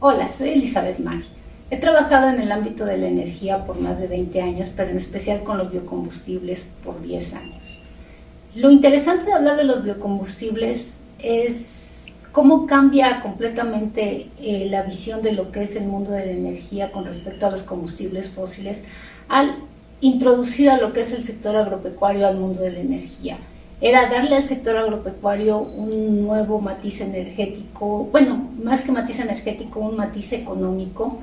Hola, soy Elizabeth Mar. He trabajado en el ámbito de la energía por más de 20 años, pero en especial con los biocombustibles por 10 años. Lo interesante de hablar de los biocombustibles es cómo cambia completamente eh, la visión de lo que es el mundo de la energía con respecto a los combustibles fósiles al introducir a lo que es el sector agropecuario al mundo de la energía era darle al sector agropecuario un nuevo matiz energético, bueno, más que matiz energético, un matiz económico,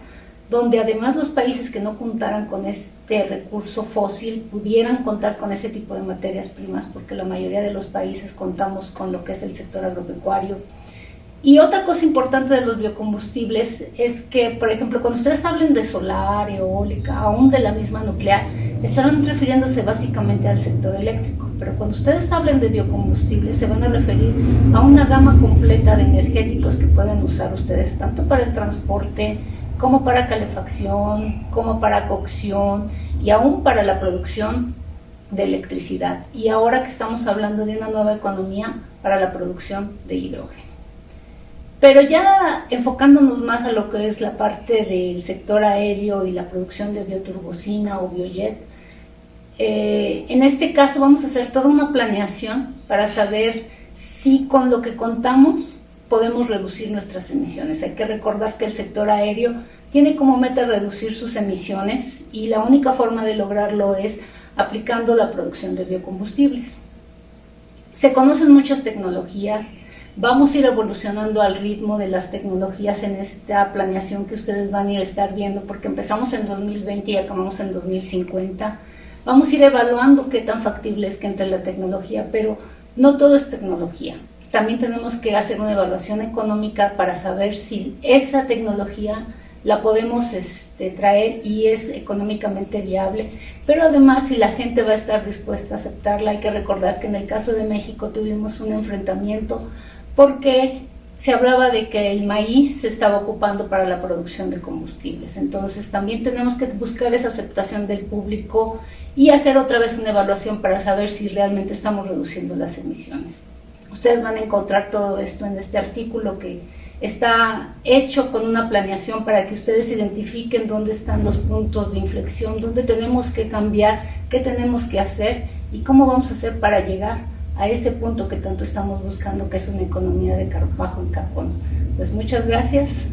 donde además los países que no contaran con este recurso fósil pudieran contar con ese tipo de materias primas, porque la mayoría de los países contamos con lo que es el sector agropecuario. Y otra cosa importante de los biocombustibles es que, por ejemplo, cuando ustedes hablen de solar, eólica, aún de la misma nuclear, estarán refiriéndose básicamente al sector eléctrico, pero cuando ustedes hablen de biocombustibles se van a referir a una gama completa de energéticos que pueden usar ustedes tanto para el transporte como para calefacción, como para cocción y aún para la producción de electricidad. Y ahora que estamos hablando de una nueva economía para la producción de hidrógeno. Pero ya enfocándonos más a lo que es la parte del sector aéreo y la producción de bioturbocina o biojet, eh, en este caso vamos a hacer toda una planeación para saber si con lo que contamos podemos reducir nuestras emisiones. Hay que recordar que el sector aéreo tiene como meta reducir sus emisiones y la única forma de lograrlo es aplicando la producción de biocombustibles. Se conocen muchas tecnologías, vamos a ir evolucionando al ritmo de las tecnologías en esta planeación que ustedes van a ir a estar viendo porque empezamos en 2020 y acabamos en 2050 Vamos a ir evaluando qué tan factible es que entre la tecnología, pero no todo es tecnología. También tenemos que hacer una evaluación económica para saber si esa tecnología la podemos este, traer y es económicamente viable, pero además si la gente va a estar dispuesta a aceptarla, hay que recordar que en el caso de México tuvimos un enfrentamiento porque se hablaba de que el maíz se estaba ocupando para la producción de combustibles. Entonces también tenemos que buscar esa aceptación del público y hacer otra vez una evaluación para saber si realmente estamos reduciendo las emisiones. Ustedes van a encontrar todo esto en este artículo que está hecho con una planeación para que ustedes identifiquen dónde están los puntos de inflexión, dónde tenemos que cambiar, qué tenemos que hacer y cómo vamos a hacer para llegar a ese punto que tanto estamos buscando, que es una economía de bajo en carbono. Pues muchas gracias.